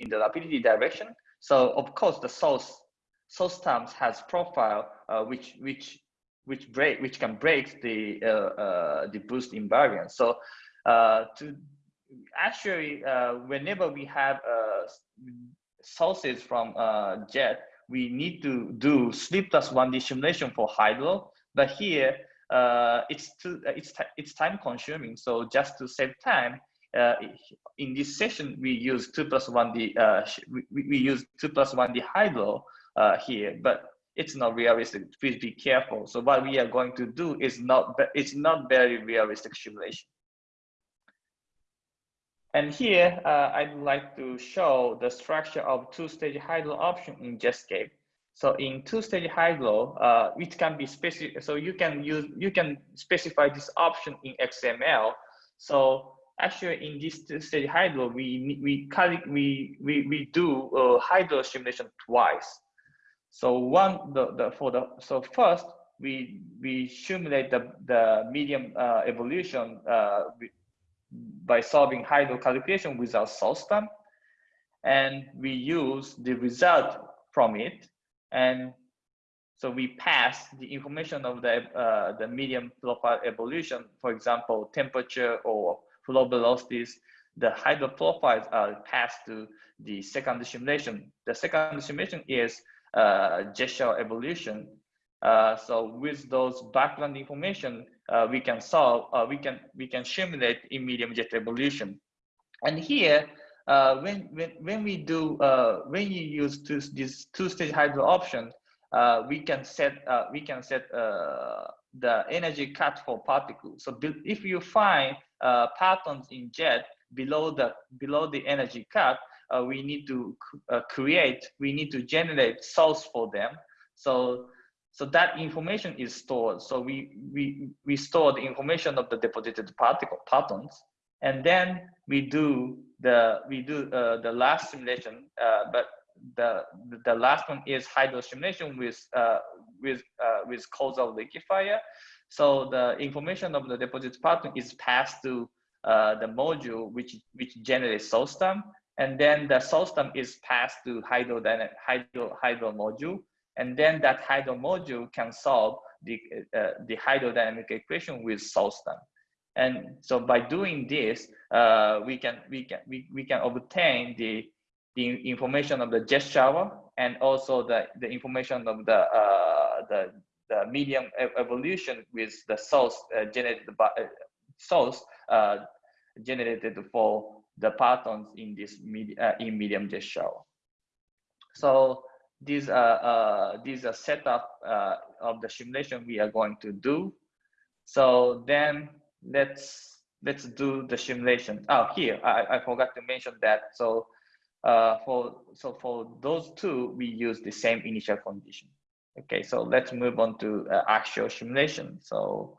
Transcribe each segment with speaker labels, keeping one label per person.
Speaker 1: in the rapidity direction. So of course the source source terms has profile uh, which which which break which can break the uh, uh, the boost invariance. So uh, to actually uh, whenever we have uh, sources from jet, we need to do sleep plus one D simulation for hydro. But here it's too it's it's time consuming. So just to save time, uh, in this session, we use 2 plus 1D, uh, we, we use 2 plus 1D hydro uh, here, but it's not realistic. Please be careful. So what we are going to do is not, it's not very realistic simulation. And here, uh, I'd like to show the structure of two-stage hydro option in Jetscape. So in two-stage hydro, uh, which can be specific, so you can use, you can specify this option in XML. So actually in this stage hydro, we we we we we do uh, hydro simulation twice. So one the, the for the so first we we simulate the the medium uh, evolution uh, by solving hydro calculation without source term, and we use the result from it, and so we pass the information of the uh, the medium profile evolution, for example, temperature or flow velocities, the hydro profiles are passed to the second simulation. The second simulation is uh, jet shower evolution. Uh, so with those background information, uh, we can solve, uh, we can we can simulate in medium jet evolution. And here, uh, when when when we do uh, when you use two, this two-stage hydro option, we can set we can set the energy cut for particles. So if you find uh, partons in jet below the below the energy cut, uh, we need to uh, create, we need to generate source for them. So so that information is stored. So we we we store the information of the deposited particle patterns, and then we do the we do uh, the last simulation. Uh, but the the last one is hydro simulation with uh, with with causal liquefier. So the information of the deposit pattern is passed to uh, the module which which generates source term, and then the source term is passed to hydro hydro hydro module, and then that hydro module can solve the uh, the hydrodynamic equation with source term. And so by doing this, uh, we can we can we, we can obtain the the information of the jet shower and also the the information of the uh, the the medium evolution with the source uh, generated by uh, source uh, generated for the partons in this med uh, in medium shower. So these are uh, these are setup uh, of the simulation we are going to do. So then let's let's do the simulation. Oh, here I, I forgot to mention that. So uh, for so for those two, we use the same initial condition. Okay, so let's move on to uh, actual simulation. So,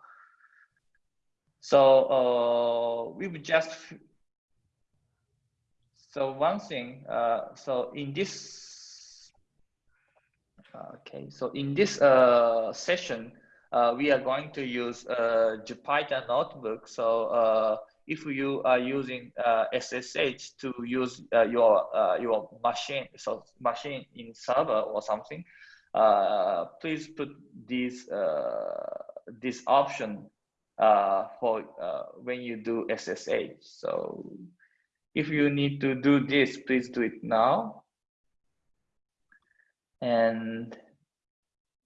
Speaker 1: so uh, we would just, so one thing, uh, so in this, okay, so in this uh, session, uh, we are going to use uh, Jupyter Notebook. So if you are using SSH to use your your machine, so machine in server or something, uh, please put this uh, this option uh, for uh, when you do SSH. So if you need to do this, please do it now. And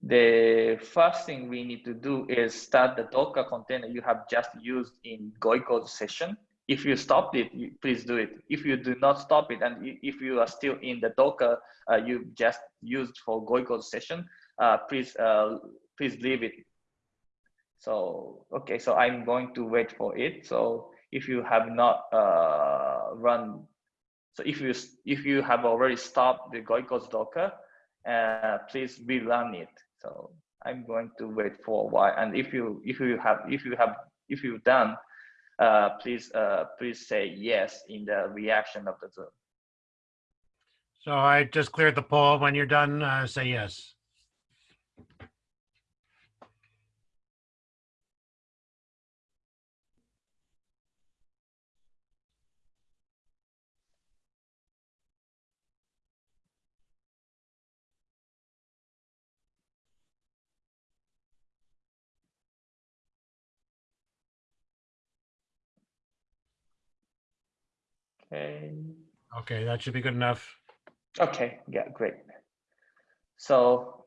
Speaker 1: the first thing we need to do is start the Docker container you have just used in Gojko's session if you stop it, please do it. If you do not stop it, and if you are still in the Docker uh, you just used for Gojko's session, uh, please uh, please leave it. So okay, so I'm going to wait for it. So if you have not uh, run, so if you if you have already stopped the Gojko's Docker, uh, please rerun it. So I'm going to wait for a while. And if you if you have if you have if you've done uh, please uh, please say yes in the reaction of the Zoom.
Speaker 2: So I just cleared the poll. When you're done, uh, say yes.
Speaker 1: Okay.
Speaker 2: Okay, that should be good enough.
Speaker 1: Okay, yeah, great. So,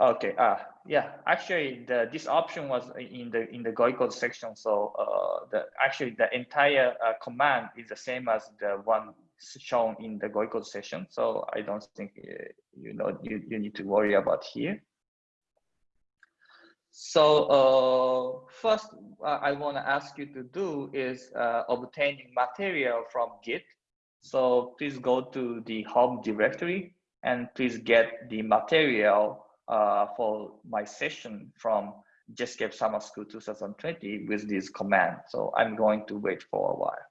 Speaker 1: okay, ah, yeah, actually, the this option was in the in the Gojko's section. So, uh, the actually the entire uh, command is the same as the one shown in the Gojko's session. So, I don't think uh, you know you you need to worry about here. So uh, first, uh, I want to ask you to do is uh, obtaining material from Git. So please go to the home directory and please get the material uh, for my session from JETSCAPE Summer School 2020 with this command. So I'm going to wait for a while.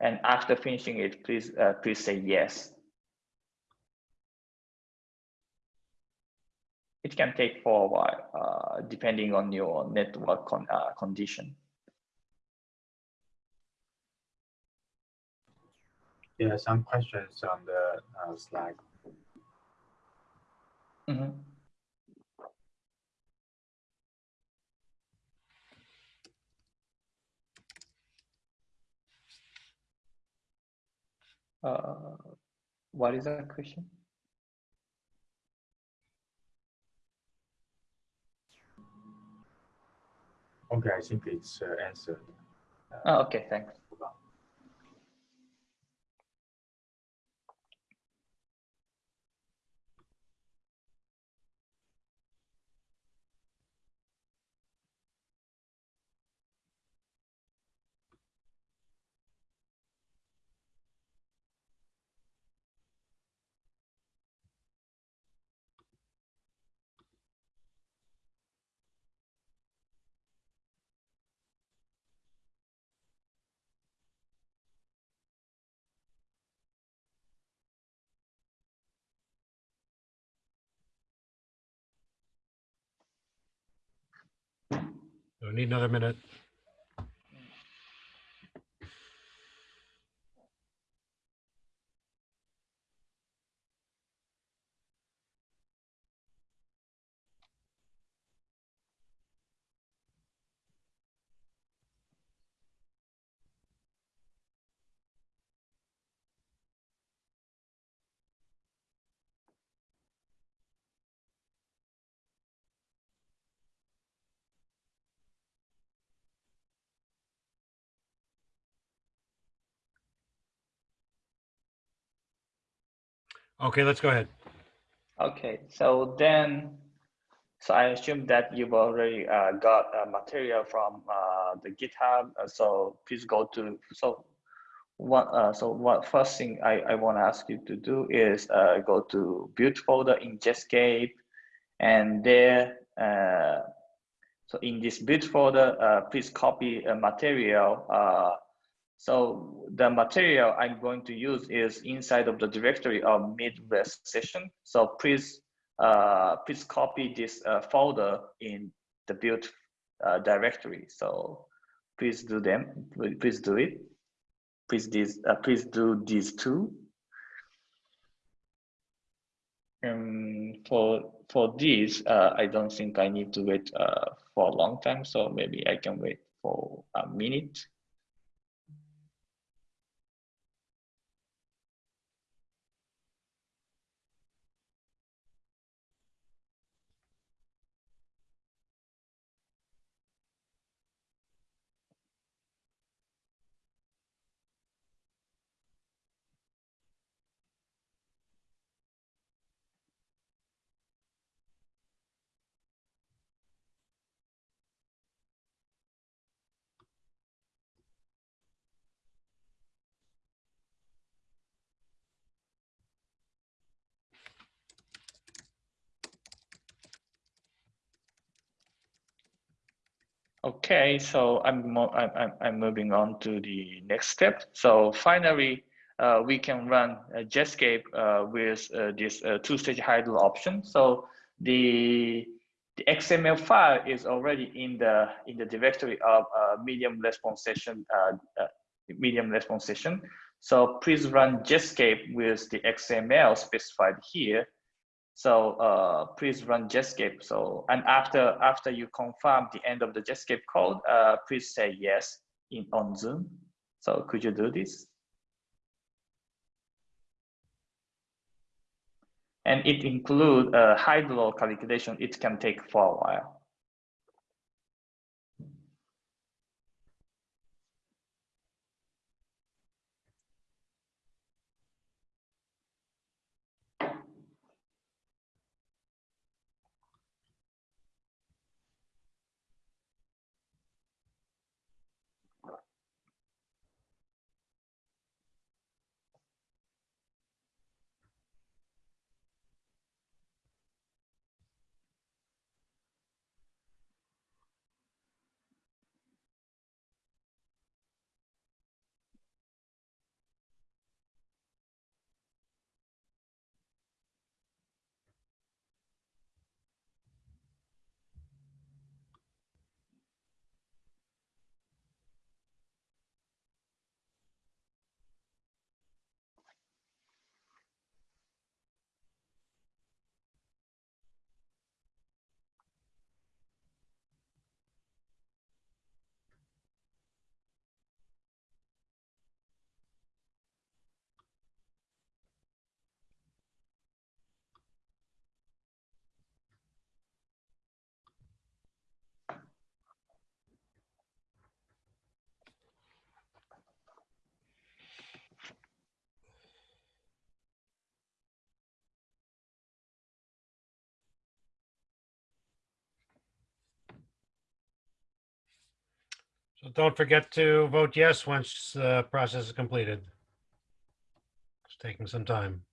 Speaker 1: And after finishing it, please uh, please say yes. It can take for a while, uh, depending on your network con uh, condition.
Speaker 3: Yeah, some questions on the uh, slide.
Speaker 1: Mm -hmm. Uh, what is that question?
Speaker 3: Okay, I think it's uh, answered.
Speaker 1: Oh, okay, thanks.
Speaker 2: Need another minute. Okay, let's go ahead.
Speaker 1: Okay, so then, so I assume that you've already uh, got uh, material from uh, the GitHub. Uh, so please go to, so what, uh, so what first thing I, I want to ask you to do is uh, go to build folder in Jetscape and there, so in this build folder, please copy a material so the material I'm going to use is inside of the directory of Midwest session. So please, uh, please copy this uh, folder in the build uh, directory. So please do them, please do it. Please, this, uh, please do these two. Um, for for this, uh, I don't think I need to wait uh, for a long time. So maybe I can wait for a minute. Okay, so I'm, I'm, I'm moving on to the next step. So finally, uh, we can run a Jetscape uh, with uh, this uh, two-stage hydro option. So the, the XML file is already in the in the directory of uh, medium response session, uh, medium response session. So please run Jetscape with the XML specified here so uh, please run Jetscape. So and after after you confirm the end of the Jetscape code, uh, please say yes. in on Zoom. So could you do this? And it include a hydro calculation. It can take for a while.
Speaker 2: So don't forget to vote yes once the process is completed. It's taking some time.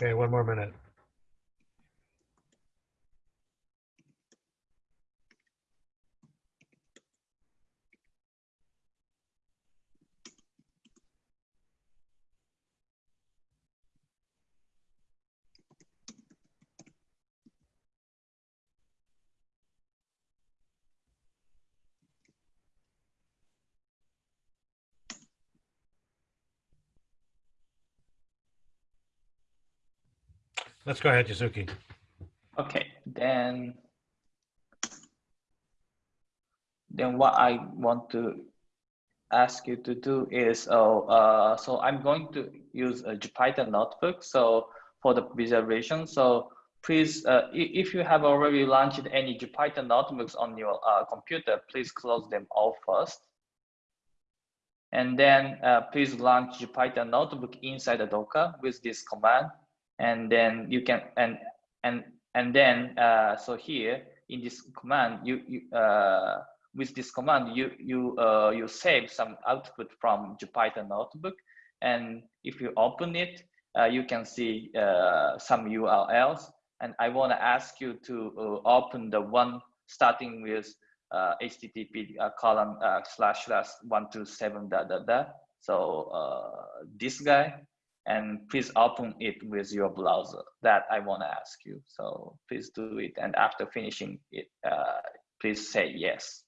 Speaker 2: Okay, one more minute. Let's go ahead, Yasuki.
Speaker 1: Okay, then then what I want to ask you to do is, oh, uh, so I'm going to use a Jupyter notebook. So for the visualization, so please, uh, if you have already launched any Jupyter notebooks on your uh, computer, please close them all first. And then uh, please launch Jupyter notebook inside the Docker with this command. And then you can, and, and, and then, uh, so here in this command, you, you uh, with this command, you, you, uh, you save some output from Jupyter notebook. And if you open it, uh, you can see uh, some URLs. And I want to ask you to uh, open the one starting with HTTP uh, slash slash one two seven da da da. So uh, this guy, and please open it with your browser. That I want to ask you. So please do it. And after finishing it, uh, please say yes.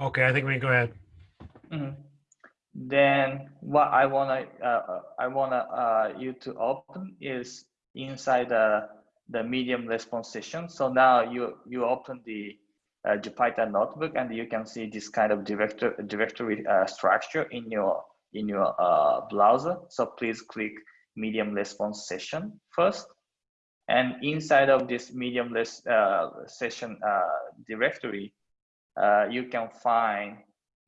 Speaker 2: Okay, I think we can go ahead.
Speaker 1: Mhm. Then what I wanna uh, I wanna uh, you to open is inside the the medium response session. So now you you open the uh, Jupyter notebook and you can see this kind of director directory uh, structure in your in your uh, browser. So please click medium response session first. And inside of this medium res, uh, session uh, directory, you can find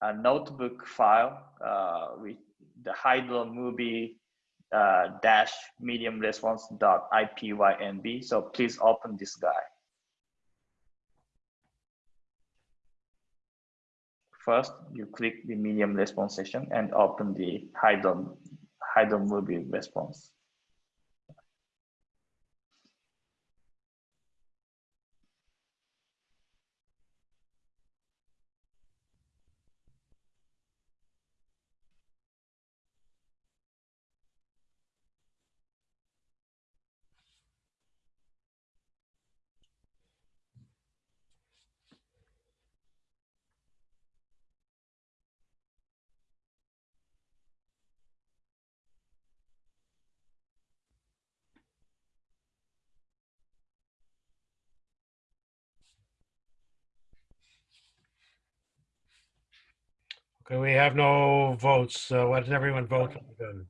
Speaker 1: a notebook file uh, with the Hydro movie uh, dash medium response dot ipynb. So please open this guy. First, you click the medium response session and open the Hydro, Hydro movie response.
Speaker 2: Okay, we have no votes. So why doesn't everyone vote? Good.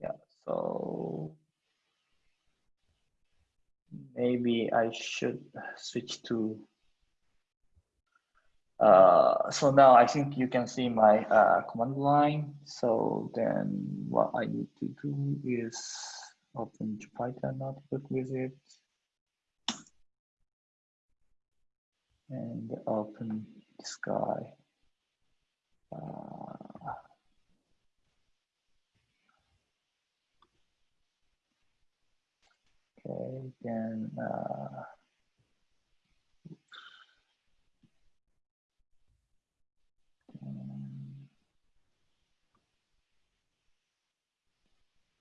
Speaker 1: Yeah, so maybe I should switch to. Uh, so now I think you can see my uh, command line. So then what I need to do is open Jupyter notebook with it. And open this guy. Okay, then uh, um,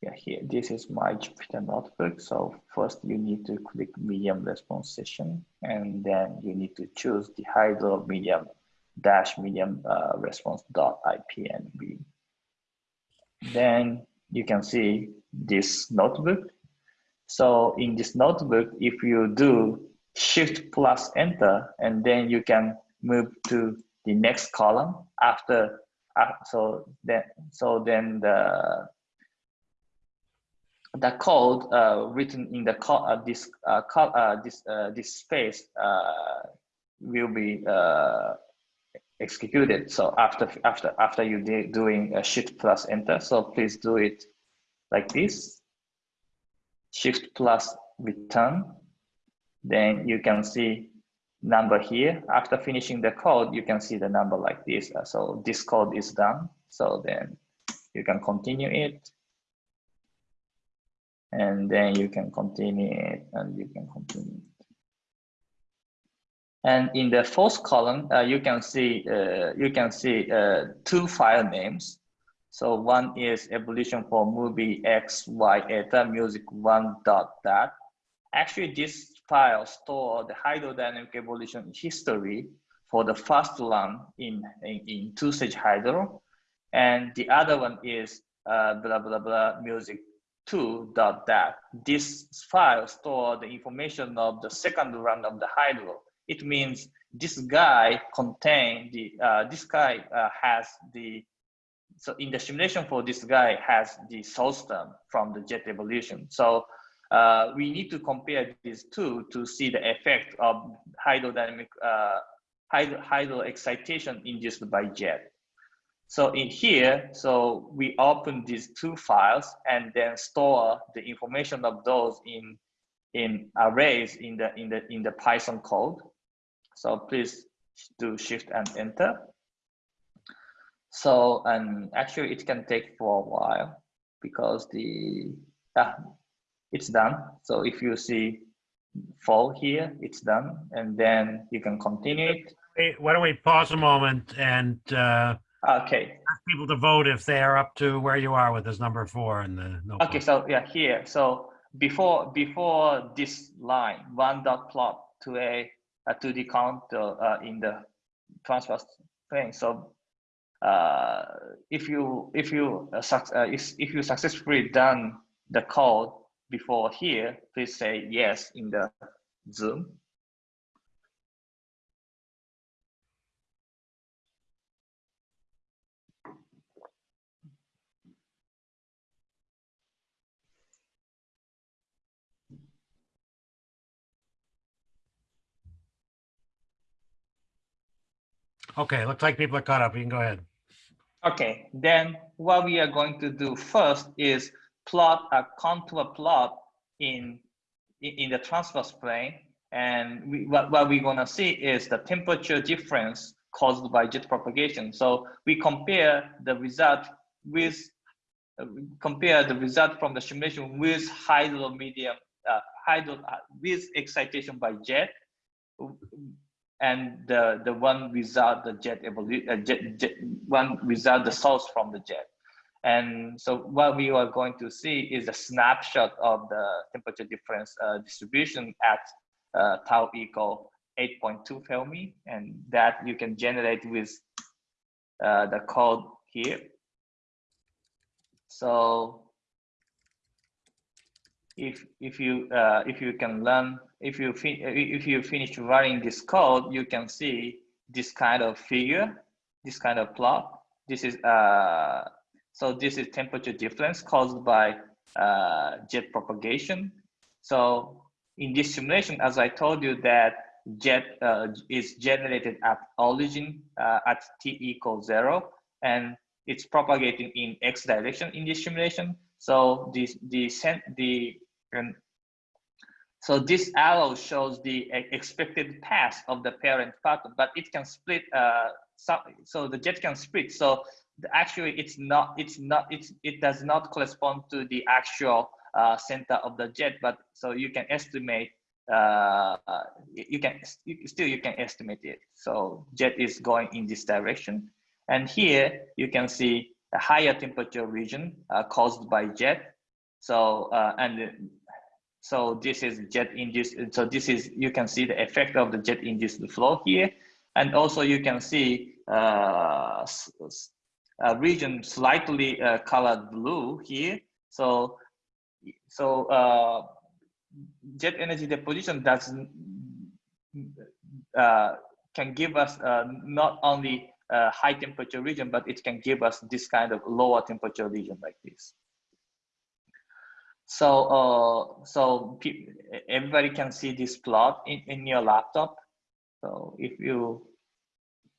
Speaker 1: yeah, here this is my Jupyter notebook. So first you need to click medium response session, and then you need to choose the Hydro medium dash medium uh, response dot ipnb. Then you can see this notebook so in this notebook, if you do shift plus enter, and then you can move to the next column after, uh, so then, so then the, the code uh, written in the uh, this uh, uh, this uh, this space uh, will be executed. So after after after you doing a shift plus enter, so please do it like this shift plus return, then you can see number here. After finishing the code, you can see the number like this. Uh, so this code is done. So then you can continue it. And then you can continue it and you can continue. And in the fourth column, uh, you can see uh, you can see uh, two file names. So one is evolution for movie X, Y, eta, music one dot that. Actually, this file store the hydrodynamic evolution history for the first one in, in, in two-stage hydro. And the other one is uh, blah, blah, blah, music two dot dat. This file store the information of the second run of the hydro. It means this guy contain the, uh, this guy uh, has the so in the simulation for this guy has the source term from the jet evolution. So uh, we need to compare these two to see the effect of hydrodynamic uh, hydro, hydro excitation induced by jet. So in here, so we open these two files and then store the information of those in in arrays in the in the in the Python code. So please do shift and enter. So, and actually it can take for a while because the, ah, it's done. So if you see fall here, it's done. And then you can continue it.
Speaker 2: Hey, why don't we pause a moment and uh,
Speaker 1: Okay.
Speaker 2: ask people to vote if they are up to where you are with this number four in the notebook.
Speaker 1: Okay. So yeah, here. So before, before this line, one dot plot to a, to the contour uh, in the transverse plane. So uh, if you if you uh, uh, if, if you successfully done the code before here, please say yes in the Zoom.
Speaker 2: Okay, looks like people are caught up. You can go ahead.
Speaker 1: Okay, then what we are going to do first is plot a contour plot in in the transverse plane and we, what, what we're going to see is the temperature difference caused by jet propagation so we compare the result with compare the result from the simulation with hydro medium uh, hydro uh, with excitation by jet and the the one without the jet evolution uh, jet, jet, one without the source from the jet and so what we are going to see is a snapshot of the temperature difference uh, distribution at uh, tau equal 8.2 Fermi, and that you can generate with uh, the code here. So if if you uh, if you can learn if you if you finish running this code, you can see this kind of figure, this kind of plot. This is uh, so this is temperature difference caused by uh, jet propagation. So in this simulation, as I told you that jet uh, is generated at origin uh, at t equals zero, and it's propagating in x direction in this simulation. So this the the and so this arrow shows the expected path of the parent particle, but it can split. Uh, so, the jet can split. So actually it's not it's not it's it does not correspond to the actual uh, center of the jet but so you can estimate uh, you can you, still you can estimate it so jet is going in this direction and here you can see a higher temperature region uh, caused by jet so uh, and so this is jet induced so this is you can see the effect of the jet induced flow here and also you can see uh, uh, region slightly uh, colored blue here. So, so uh, jet energy deposition does uh, can give us uh, not only a high temperature region, but it can give us this kind of lower temperature region like this. So, uh, so everybody can see this plot in, in your laptop. So if you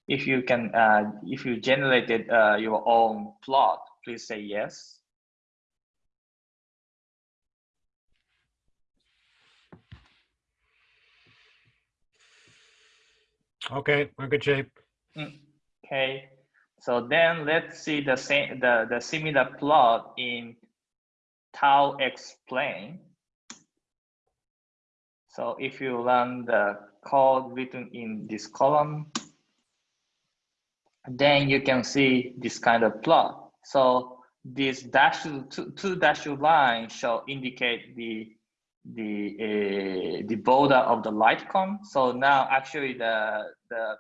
Speaker 1: if you can, uh, if you generated uh, your own plot, please say yes.
Speaker 2: Okay, we're good shape.
Speaker 1: Okay, so then let's see the same the the similar plot in tau x plane. So if you run the code written in this column, then you can see this kind of plot. So this dashed two, two dashed lines shall indicate the the uh, the border of the light cone. So now actually the the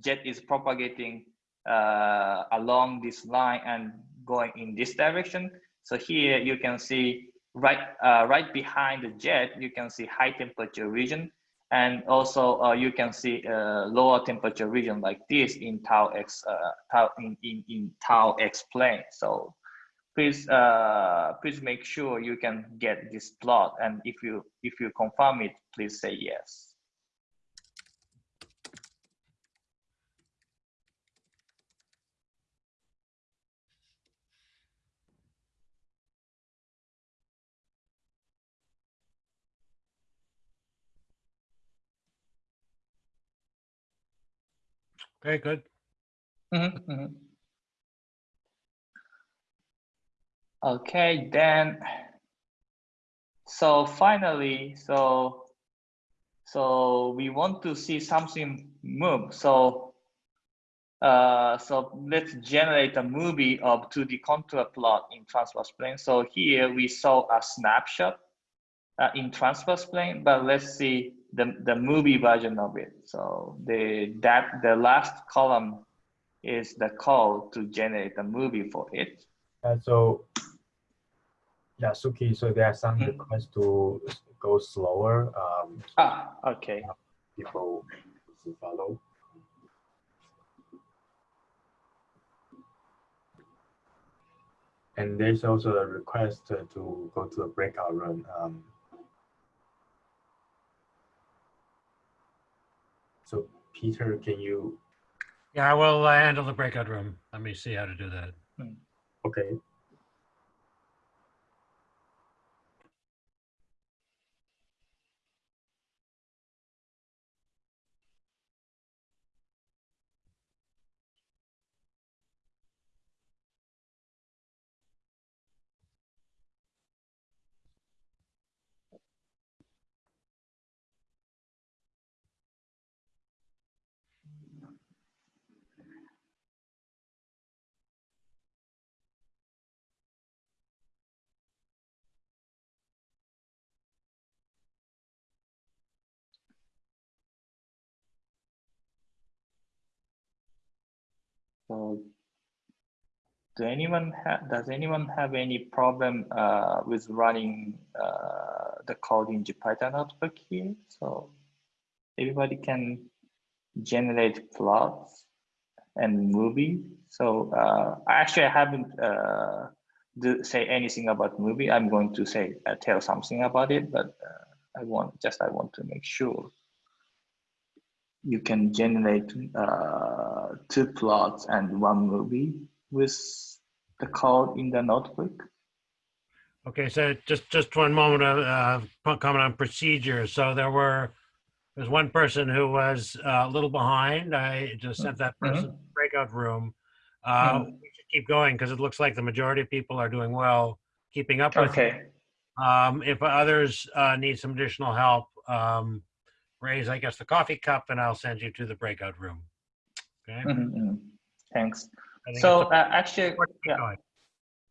Speaker 1: jet is propagating uh, along this line and going in this direction. So here you can see right uh, right behind the jet, you can see high temperature region. And also uh, you can see a lower temperature region like this in tau x uh, tau in, in, in tau x plane. So please uh, please make sure you can get this plot. And if you if you confirm it, please say yes.
Speaker 2: Okay, good.
Speaker 1: Mm -hmm, mm -hmm. Okay, then, so finally, so, so we want to see something move. So, uh, so let's generate a movie of 2D contour plot in transverse plane. So here we saw a snapshot uh, in transverse plane, but let's see the, the movie version of it. So the that the last column is the call to generate the movie for it.
Speaker 3: And so, Yasuki, so there are some
Speaker 1: Mhm.
Speaker 3: requests to go slower. Um,
Speaker 1: Ah, okay.
Speaker 3: people to follow. And there's also a request to, to go to a breakout room. Um, so Peter, can you,
Speaker 2: Yeah, I will uh, handle the breakout room. Let me see how to do that.
Speaker 3: okay,
Speaker 1: So do anyone does anyone have any problem uh, with running uh, the code in Jupyter notebook here? So everybody can generate plots and movie. So uh, actually I haven't uh, do, say anything about movie. I'm going to say uh, tell something about it, but uh, I want just I want to make sure you can generate uh, two plots and one movie with the code in the notebook.
Speaker 2: Okay, so just, just one moment of uh, comment on procedure. So there were, there's one person who was uh, a little behind. I just sent that person to the breakout room. Uh,
Speaker 1: Mhm.
Speaker 2: We should keep going because it looks like the majority of people are doing well, keeping up with. it.
Speaker 1: Okay.
Speaker 2: Um, if others uh, need some additional help, um, raise, I guess, the coffee cup and I'll send you to the breakout room. Okay?
Speaker 1: Mhm, mhm. Thanks. So uh, actually,
Speaker 2: important to keep
Speaker 1: yeah.
Speaker 2: going.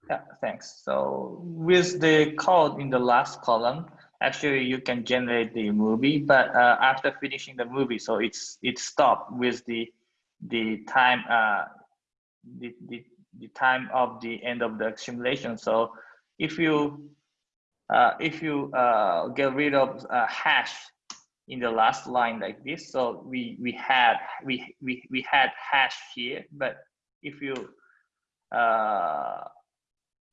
Speaker 1: Yeah, thanks. So with the code in the last column, actually you can generate the movie, but uh, after finishing the movie, so it's it stopped with the the time uh, the, the the time of the end of the simulation. So if you uh, if you uh, get rid of uh, hash in the last line like this, so we we had we we we had hash here, but if you uh,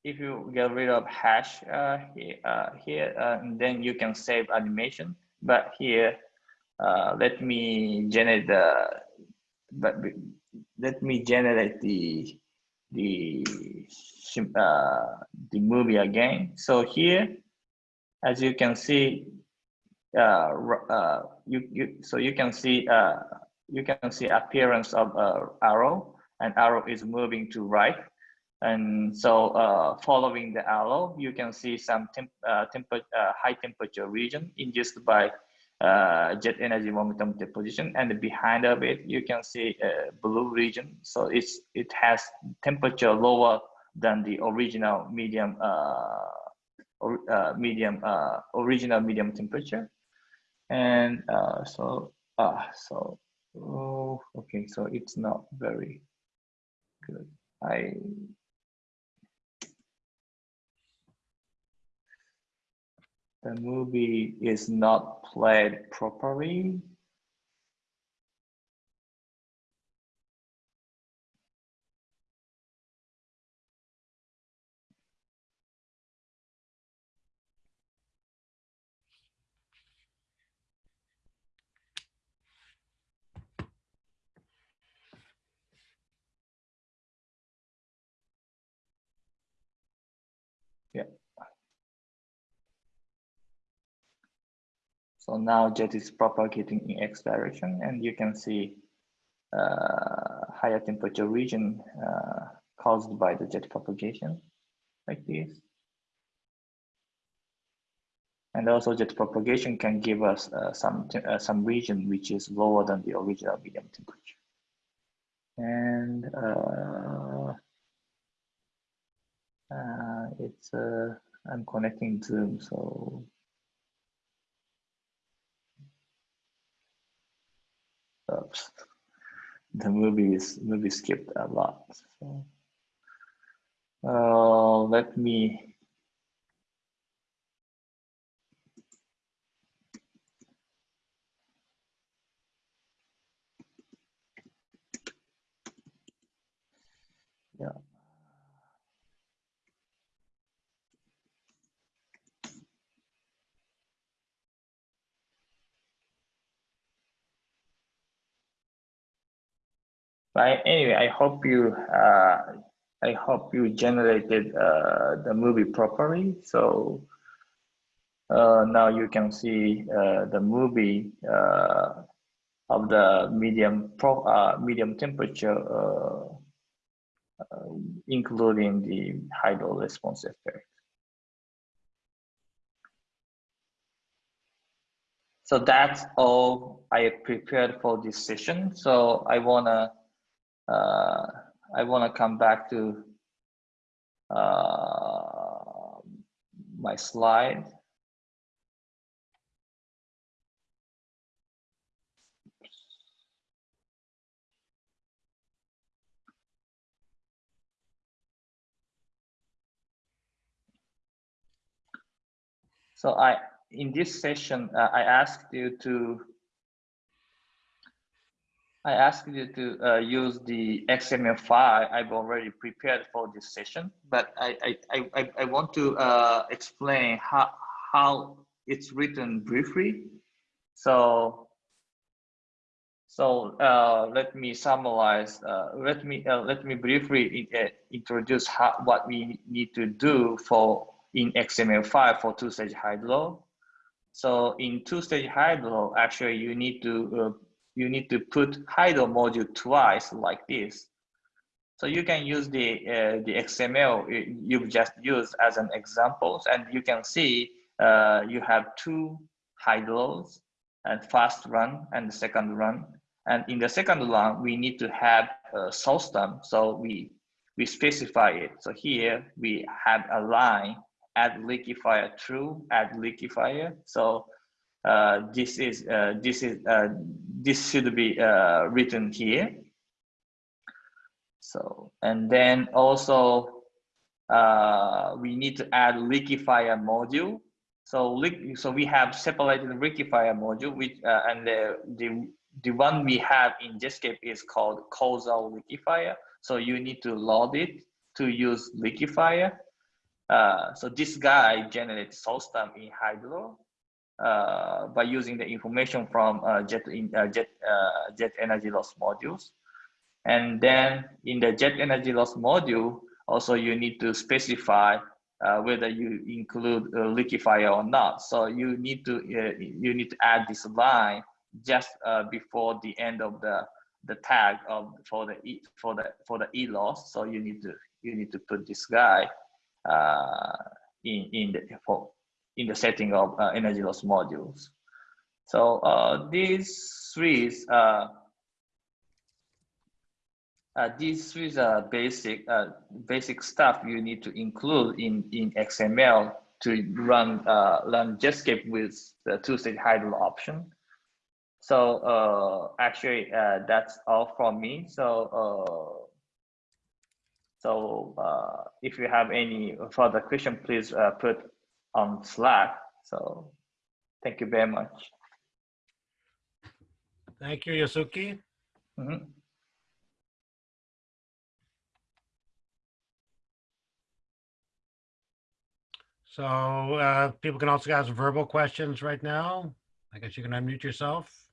Speaker 1: if you get rid of hash uh, here, uh, here uh, then you can save animation. But here, uh, let me generate the, but let me generate the the uh, the movie again. So here, as you can see, uh, uh, you you so you can see uh, you can see appearance of uh, arrow, and arrow is moving to right. And so uh, following the arrow, you can see some temp, uh, high temperature region induced by jet energy momentum deposition. And behind of it, you can see a blue region. So it's it has temperature lower than the original medium or, medium original medium temperature. And uh, so uh, so oh, okay, so it's not very good. I the movie is not played properly. Yeah. So now jet is propagating in X direction and you can see uh, higher temperature region uh, caused by the jet propagation like this. And also jet propagation can give us uh, some, uh, some region which is lower than the original medium temperature. And uh, uh, it's uh, I'm connecting Zoom, so Oops. the movie is movie skipped a lot. So uh, let me But anyway, I hope you uh, I hope you generated uh, the movie properly. So uh, now you can see uh, the movie uh, of the medium pro uh, medium temperature, including the hydro response effect. So that's all I prepared for this session. So I wanna uh, I want to come back to uh, my slide. So I, in this session, uh, I asked you to I asked you to uh, use the XML file I've already prepared for this session, but I, I, I, I want to uh, explain how, how it's written briefly. So, so uh, let me summarize, uh, let me uh, let me briefly uh, introduce how, what we need to do for in XML5 for two-stage hydro. So in two-stage hydro, actually you need to you need to put hydro module twice like this. So you can use the, uh, the XML you've just used as an example, and you can see uh, you have two hydros and first run and the second run. And in the second run, we need to have a system. So we, we specify it. So here we have a line, add liquefier true, add liquefier. So uh, this is uh, this is uh, this should be uh, written here. So and then also uh, we need to add liquefier module. So so we have separated liquefier module, which and the, the the one we have in Jetscape is called causal liquefier. So you need to load it to use liquefier. Uh, so this guy generates system in Hydro uh, by using the information from uh, jet in, uh, jet uh, jet energy loss modules. And then in the jet energy loss module also you need to specify uh, whether you include a liquefier or not. So you need to uh, you need to add this line just before the end of the the tag of for the e, for the for the e loss so you need to you need to put this guy in in the for in the setting of uh, energy loss modules. So uh, these three uh, these three are basic uh, basic stuff you need to include in in XML to run uh, run Jetscape with the two-stage hydro option. So uh, actually, that's all from me. So so uh, if you have any further question, please uh, put on Slack. So thank you very much.
Speaker 2: Thank you, Yasuki.
Speaker 1: Mm -hmm.
Speaker 2: So uh, people can also ask verbal questions right now. I guess you can unmute yourself.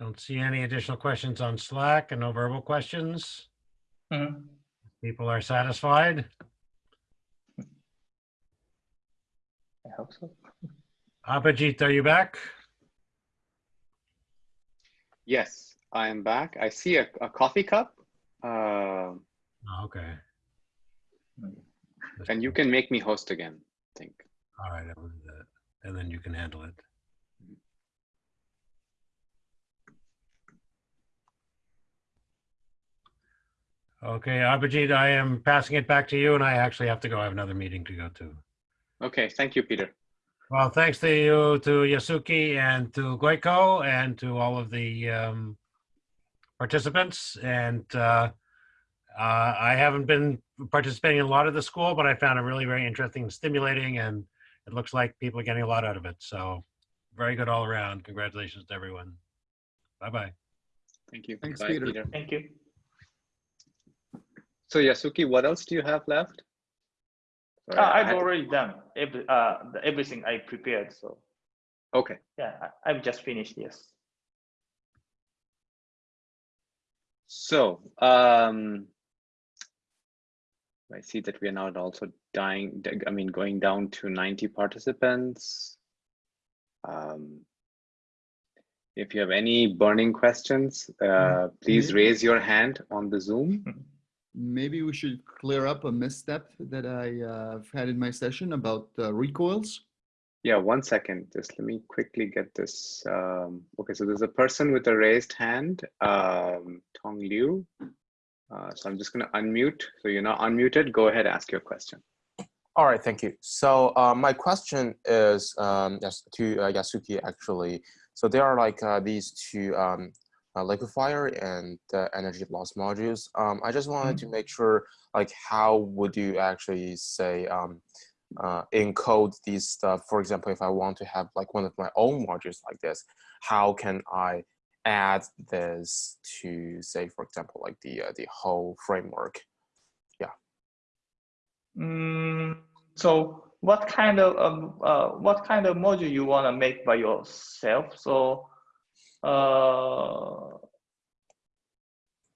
Speaker 2: Don't see any additional questions on Slack and no verbal questions.
Speaker 1: Mhm.
Speaker 2: People are satisfied.
Speaker 1: I hope so.
Speaker 2: Abhijit, are you back?
Speaker 4: Yes, I am back. I see a, a coffee cup. Uh,
Speaker 2: Oh, Okay.
Speaker 4: And you can make me host again, I think.
Speaker 2: All right, I will do that. And then you can handle it. Okay, Abhijit, I am passing it back to you and I actually have to go. I have another meeting to go to.
Speaker 4: Okay, thank you, Peter.
Speaker 2: Well, thanks to you, to Yasuki and to Gojko and to all of the um, participants. And uh, uh, I haven't been participating in a lot of the school, but I found it really very interesting and stimulating. And it looks like people are getting a lot out of it. So very good all around. Congratulations to everyone. Bye-bye.
Speaker 4: Thank you.
Speaker 5: Thanks,
Speaker 4: Bye,
Speaker 5: Peter.
Speaker 1: Thank you.
Speaker 4: So Yasuki, what else do you have left?
Speaker 1: Uh,
Speaker 4: Sorry, I
Speaker 1: I've
Speaker 4: had to-
Speaker 1: already done every, uh, everything I prepared. So
Speaker 4: Okay,
Speaker 1: yeah, I- I've just finished. Yes.
Speaker 4: so um, I see that we are now also dying, I mean, going down to 90 participants. Um, if you have any burning questions, uh, please
Speaker 5: Mhm.
Speaker 4: raise your hand on the Zoom.
Speaker 5: Maybe we should clear up a misstep that I uh, have had in my session about uh, recoils.
Speaker 4: Yeah, one second. Just let me quickly get this. Um, okay, so there's a person with a raised hand, um, Tong Liu. Uh, so I'm just going to unmute. So you're not unmuted. Go ahead, ask your question.
Speaker 6: All right, thank you. So uh, my question is um, yes, to uh, Yasuki actually. So there are like uh, these two um, uh, liquefier and uh, energy loss modules. Um, I just wanted to make sure like how would you actually say um, uh, encode these stuff? For example, if I want to have like one of my own modules like this, how can I add this to say, for example, like the uh, the whole framework?
Speaker 1: Mm, so what kind of um, uh, what kind of module you want to make by yourself? So uh,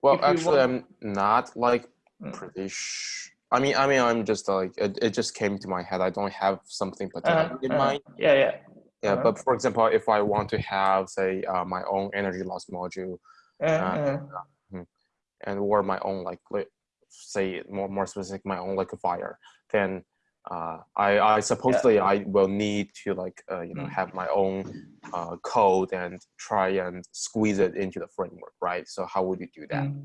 Speaker 6: Well, actually,
Speaker 1: want-
Speaker 6: I'm not like
Speaker 1: Mm.
Speaker 6: pretty. Sh- I mean, I mean, I'm just like it, it. just came to my head. I don't have something particular
Speaker 1: uh,
Speaker 6: in
Speaker 1: uh,
Speaker 6: mind.
Speaker 1: yeah, yeah.
Speaker 6: Yeah,
Speaker 1: uh-huh.
Speaker 6: but for example, if I want to have, say, uh, my own energy loss module
Speaker 1: Uh, uh,
Speaker 6: and or my own like, say more more specific, my own liquefier, then uh, I I supposedly I will need to like uh, you know
Speaker 1: Mm.
Speaker 6: have my own uh, code and try and squeeze it into the framework, right? So how would you do that?
Speaker 1: Mhm.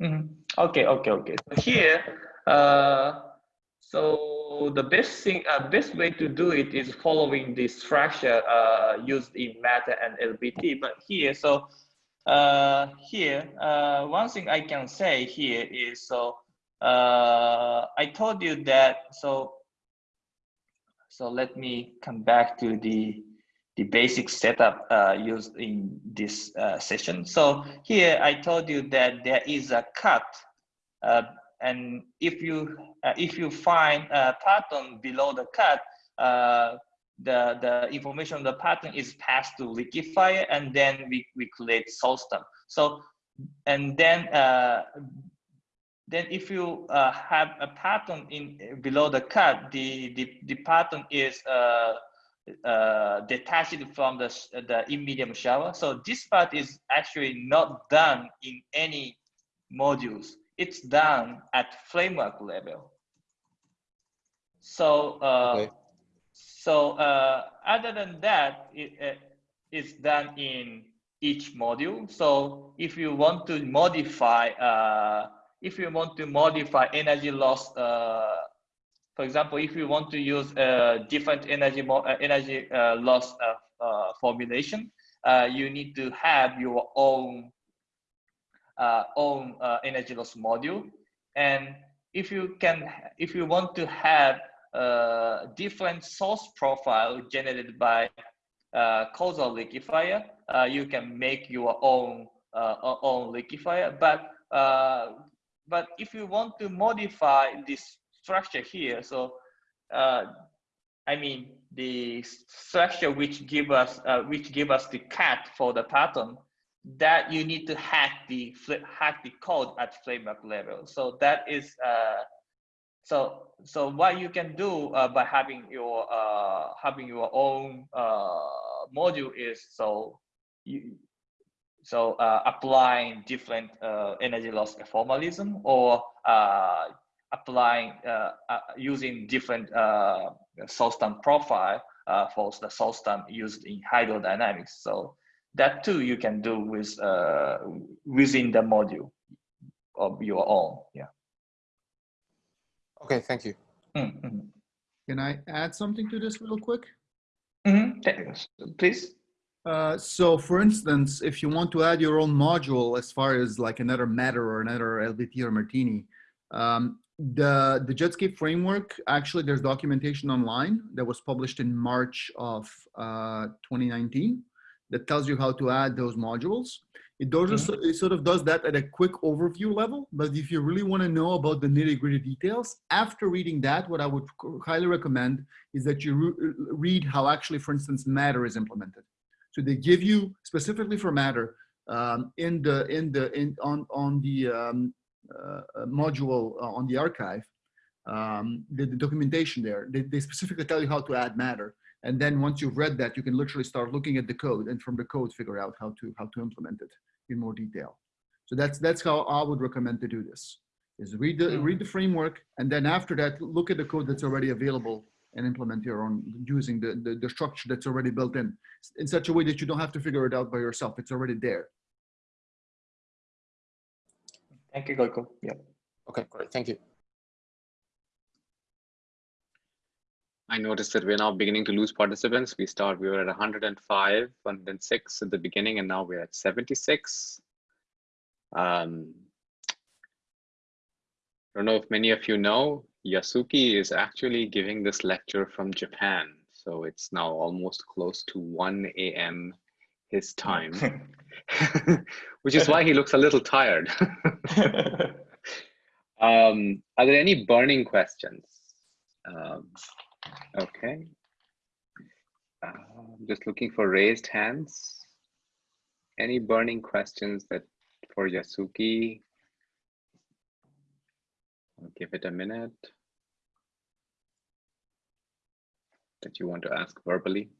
Speaker 1: Mhm. Okay, okay, okay. So here, uh, so the best thing, uh, best way to do it is following the structure uh, used in Matter and LBT. But here, so uh, here, uh, one thing I can say here is so uh, I told you that so. So let me come back to the the basic setup uh, used in this uh, session. So here I told you that there is a cut, uh, and if you uh, if you find a parton below the cut, uh, the the information of the parton is passed to liquefier, and then we we create source term. So and then uh, then if you uh, have a parton in below the cut, the the, the parton is uh, uh, detached from the, the in-medium shower. So this part is actually not done in any modules. It's done at framework level. So, uh,
Speaker 6: Okay.
Speaker 1: so uh, other than that, it, uh, it's done in each module. So if you want to modify, uh, if you want to modify energy loss uh, for example, if you want to use a different energy uh, energy uh, loss uh, formulation, you need to have your own own energy loss module. And if you can, if you want to have a different source profile generated by uh, causal liquefier, uh, you can make your own own liquefier. But but if you want to modify this structure here, so uh, I mean the structure which give us uh, which give us the cat for the parton, that you need to hack the hack the code at framework level. So that is uh, so so what you can do uh, by having your uh, having your own uh, module is so you so uh, applying different uh, energy loss formalism or uh, applying uh, uh, using different uh, source profile uh, for the source term used in hydrodynamics. So that too you can do with uh, within the module of your own. Yeah.
Speaker 6: Okay, thank you.
Speaker 1: Mm -hmm.
Speaker 5: Can I add something to this real quick?
Speaker 1: Mm -hmm. Please.
Speaker 5: Uh, so for instance, if you want to add your own module as far as like another matter or another LBT or Martini, um, the, the Jetscape framework, actually there's documentation online that was published in March of uh, 2019 that tells you how to add those modules. It, does,
Speaker 1: Mhm.
Speaker 5: it sort of does that at a quick overview level, but if you really want to know about the nitty gritty details, after reading that, what I would highly recommend is that you re read how actually, for instance, Matter is implemented. So they give you specifically for Matter um, in the in the in on on the um, uh, uh, module uh, on the arXiv, um, the, the documentation there. They, they specifically tell you how to add Matter, and then once you've read that, you can literally start looking at the code, and from the code, figure out how to how to implement it in more detail. So that's that's how I would recommend to do this: is read the
Speaker 1: Mm.
Speaker 5: read the framework, and then after that, look at the code that's already available and implement your own using the, the, the structure that's already built in in such a way that you don't have to figure it out by yourself. It's already there.
Speaker 1: Thank you, Gojko. Yeah.
Speaker 6: Okay, great, thank you.
Speaker 4: I noticed that we're now beginning to lose participants. We start, we were at 105, 106 at the beginning, and now we're at 76. Um, I don't know if many of you know, Yasuki is actually giving this lecture from Japan. So it's now almost close to 1 a.m. his time, which is why he looks a little tired. um, are there any burning questions? Um, okay. Uh, I'm just looking for raised hands. Any burning questions that for Yasuki? I'll give it a minute. That you want to ask verbally.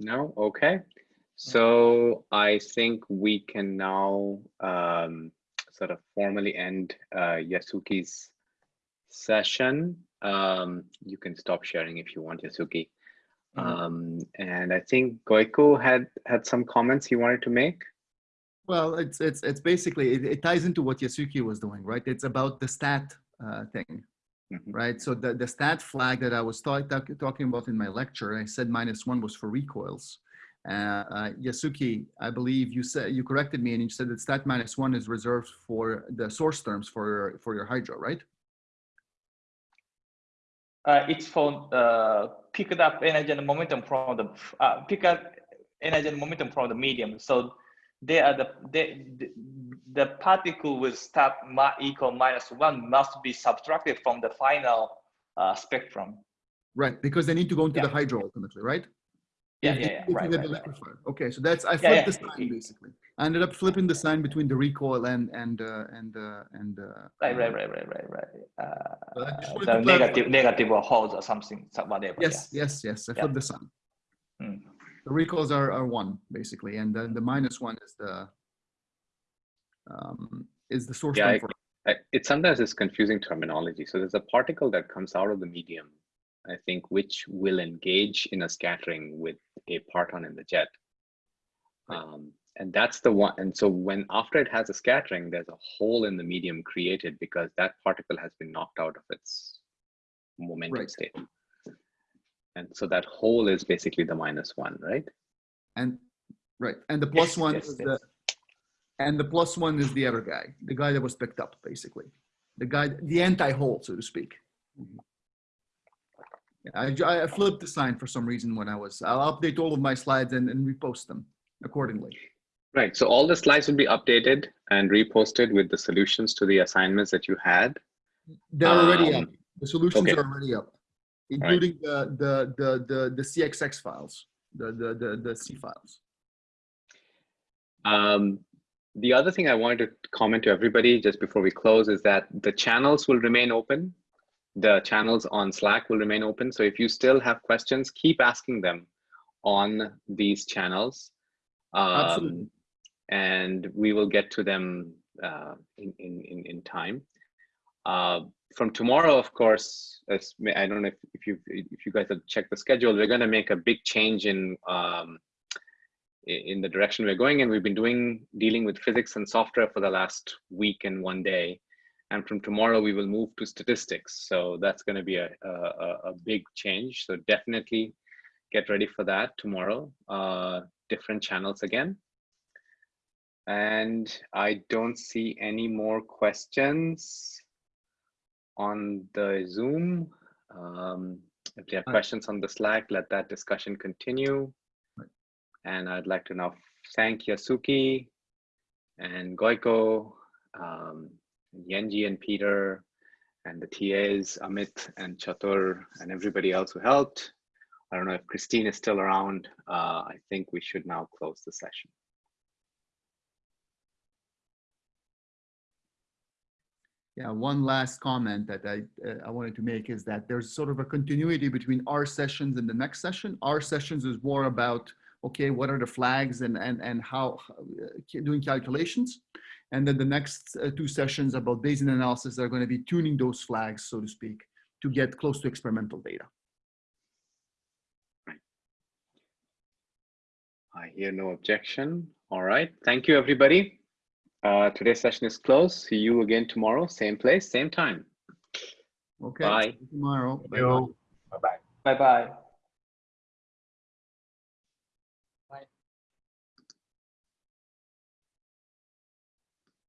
Speaker 4: No, okay. So I think we can now um, sort of formally end uh, Yasuki's session. Um, you can stop sharing if you want, Yasuki.
Speaker 1: Mhm.
Speaker 4: Um, and I think Gojko had had some comments he wanted to make.
Speaker 5: Well, it's it's it's basically it, it ties into what Yasuki was doing, right? It's about the stat uh, thing,
Speaker 4: Mhm.
Speaker 5: right? So the the stat flag that I was talk, talk, talking about in my lecture, I said minus one was for recoils. Uh, uh, Yasuki, I believe you said you corrected me and you said that stat minus one is reserved for the source terms for for your hydro, right?
Speaker 1: Uh, it's for uh, picked up energy and momentum from the uh, pick up energy and momentum from the medium. So they are the they, the, the particle with ma equal minus one must be subtracted from the final uh, spectrum.
Speaker 5: Right, because they need to go into the hydro ultimately, right?
Speaker 1: Yeah, yeah, yeah, right, right, right.
Speaker 5: Okay, so that's I
Speaker 1: Yeah,
Speaker 5: flipped
Speaker 1: yeah,
Speaker 5: the sign basically. I ended up flipping the sign between the recoil and and uh, and uh, and uh,
Speaker 1: Right, right,
Speaker 5: um,
Speaker 1: right, right, right, right.
Speaker 5: But I just
Speaker 1: Uh,
Speaker 5: wanted
Speaker 1: the negative, negative or holds or something, whatever.
Speaker 5: Yes, yes, yes. I
Speaker 1: Yeah.
Speaker 5: flipped the sign.
Speaker 1: Mm.
Speaker 5: The recoils are, are one basically, and then the minus one is the um, is the source
Speaker 4: Yeah,
Speaker 5: term
Speaker 4: I- I- It sometimes is confusing terminology. So there's a particle that comes out of the medium, I think, which will engage in a scattering with a parton in the jet. Um, and that's the one. And so when after it has a scattering, there's a hole in the medium created because that particle has been knocked out of its momentum
Speaker 5: Right.
Speaker 4: state. And so that hole is basically the minus one, right?
Speaker 5: and right, and the plus
Speaker 1: Yes,
Speaker 5: one
Speaker 1: yes,
Speaker 5: is
Speaker 1: yes.
Speaker 5: the and the plus one is the other guy, the guy that was picked up basically, the guy, the anti-hole, so to speak. Yeah, I, I flipped the sign for some reason when I was. I'll update all of my slides and, and repost them accordingly.
Speaker 4: Right. So all the slides will be updated and reposted with the solutions to the assignments that you had.
Speaker 5: They're already
Speaker 4: Um,
Speaker 5: up. The solutions
Speaker 4: okay.
Speaker 5: are already up, including the, the, the, the, the CXX files, the, the, the, the C files.
Speaker 4: Um, the other thing I wanted to comment to everybody just before we close is that the channels will remain open. The channels on Slack will remain open. So if you still have questions, keep asking them on these channels. Um, and we will get to them uh, in, in, in, time. Uh, from tomorrow, of course, as I don't know if, if you if you guys have checked the schedule, we're going to make a big change in um, in the direction we're going, and we've been doing dealing with physics and software for the last week and one day, and from tomorrow we will move to statistics. So that's going to be a, a a- big change. So definitely get ready for that tomorrow. Uh, different channels again. And I don't see any more questions on the Zoom. Um, if you have questions on the Slack, let that discussion continue. And I'd like to now thank Yasuki and Gojko, um, Yenji and Peter, and the TAs, Amit and Chatur, and everybody else who helped. I don't know if Christine is still around. Uh, I think we should now close the session.
Speaker 5: Yeah, one last comment that I, uh, I wanted to make is that there's sort of a continuity between our sessions and the next session. Our sessions is more about, okay, what are the flags and, and, and how, uh, doing calculations. And then the next uh, two sessions about Bayesian analysis are going to be tuning those flags, so to speak, to get close to experimental data.
Speaker 4: I hear no objection. All right. Thank you, everybody. Uh, today's session is closed. See you again tomorrow, same place, same time.
Speaker 5: Okay.
Speaker 4: Bye.
Speaker 5: Tomorrow.
Speaker 2: Thank
Speaker 5: Bye-bye.
Speaker 2: you.
Speaker 3: Bye-bye.